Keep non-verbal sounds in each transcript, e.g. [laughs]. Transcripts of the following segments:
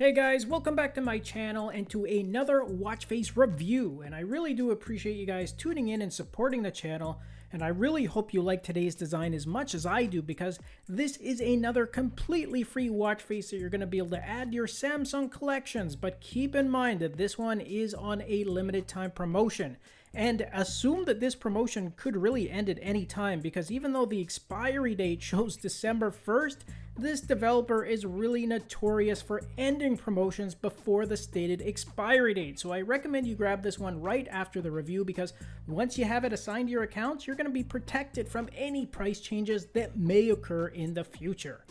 Hey guys, welcome back to my channel and to another watch face review. And I really do appreciate you guys tuning in and supporting the channel. And I really hope you like today's design as much as I do because this is another completely free watch face that you're going to be able to add to your Samsung collections. But keep in mind that this one is on a limited time promotion and assume that this promotion could really end at any time because even though the expiry date shows December 1st, this developer is really notorious for ending promotions before the stated expiry date. So I recommend you grab this one right after the review because once you have it assigned to your accounts, you're going to be protected from any price changes that may occur in the future.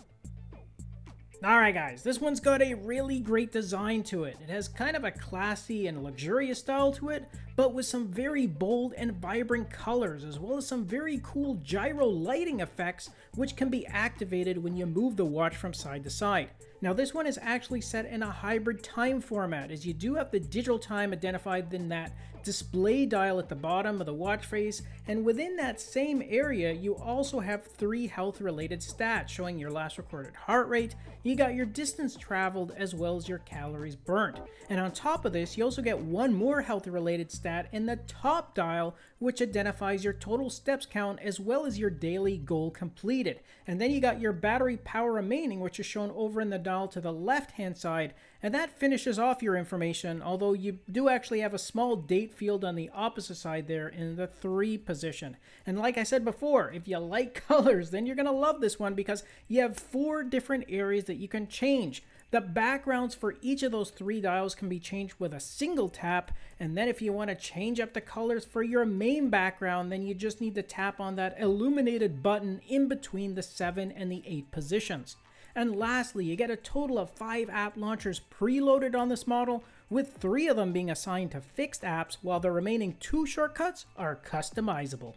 Alright guys, this one's got a really great design to it. It has kind of a classy and luxurious style to it, but with some very bold and vibrant colors, as well as some very cool gyro lighting effects, which can be activated when you move the watch from side to side. Now this one is actually set in a hybrid time format, as you do have the digital time identified in that display dial at the bottom of the watch face, and within that same area, you also have three health related stats showing your last recorded heart rate, you got your distance traveled, as well as your calories burnt. And on top of this, you also get one more health related stat in the top dial, which identifies your total steps count as well as your daily goal completed. And then you got your battery power remaining, which is shown over in the dial to the left hand side, and that finishes off your information, although you do actually have a small date field on the opposite side there in the 3 position. And like I said before, if you like [laughs] colors, then you're going to love this one because you have four different areas that you can change. The backgrounds for each of those three dials can be changed with a single tap, and then if you want to change up the colors for your main background, then you just need to tap on that illuminated button in between the 7 and the 8 positions. And lastly, you get a total of 5 app launchers preloaded on this model, with 3 of them being assigned to fixed apps, while the remaining 2 shortcuts are customizable.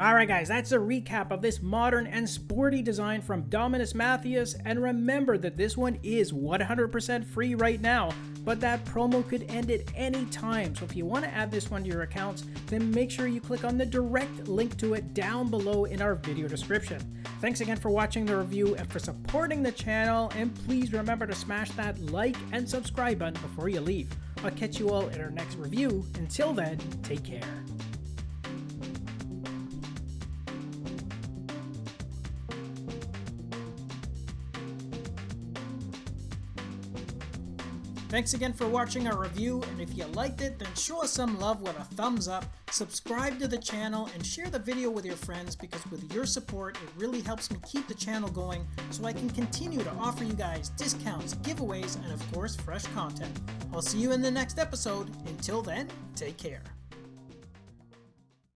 Alright guys, that's a recap of this modern and sporty design from Dominus Mathias, and remember that this one is 100% free right now, but that promo could end at any time, so if you want to add this one to your accounts, then make sure you click on the direct link to it down below in our video description. Thanks again for watching the review and for supporting the channel, and please remember to smash that like and subscribe button before you leave. I'll catch you all in our next review. Until then, take care. Thanks again for watching our review, and if you liked it, then show us some love with a thumbs up, subscribe to the channel, and share the video with your friends because with your support, it really helps me keep the channel going so I can continue to offer you guys discounts, giveaways, and of course, fresh content. I'll see you in the next episode. Until then, take care.